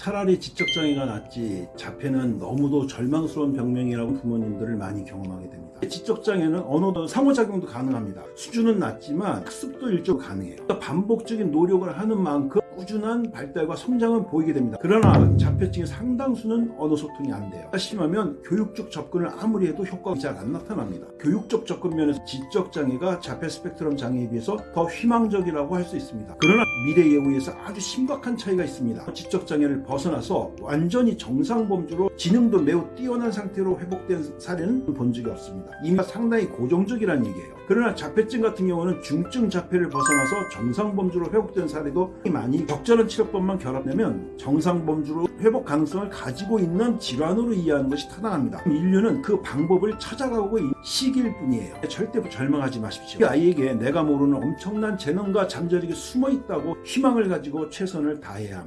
차라리 지적장애가 낫지 자폐는 너무도 절망스러운 병명이라고 부모님들을 많이 경험하게 됩니다. 지적장애는 언어도 상호작용도 가능합니다. 수준은 낮지만 학습도 일정 가능해요. 그러니까 반복적인 노력을 하는 만큼 꾸준한 발달과 성장은 보이게 됩니다. 그러나 자폐증의 상당수는 언어 소통이 안 돼요. 심하면 교육적 접근을 아무리 해도 효과가 잘 안 나타납니다. 교육적 접근 면에서 지적장애가 자폐 스펙트럼 장애에 비해서 더 희망적이라고 할 수 있습니다. 그러나 미래 예후에서 아주 심각한 차이가 있습니다. 지적장애를 벗어나서 완전히 정상 범주로 지능도 매우 뛰어난 상태로 회복된 사례는 본 적이 없습니다. 이미 상당히 고정적이라는 얘기예요. 그러나 자폐증 같은 경우는 중증 자폐를 벗어나서 정상 범주로 회복된 사례도 많이 적절한 치료법만 결합되면 정상 범주로 회복 가능성을 가지고 있는 질환으로 이해하는 것이 타당합니다. 인류는 그 방법을 찾아가고 시기일 뿐이에요. 절대 절망하지 마십시오. 그 아이에게 내가 모르는 엄청난 재능과 잠재력이 숨어 있다고 희망을 가지고 최선을 다해야 합니다.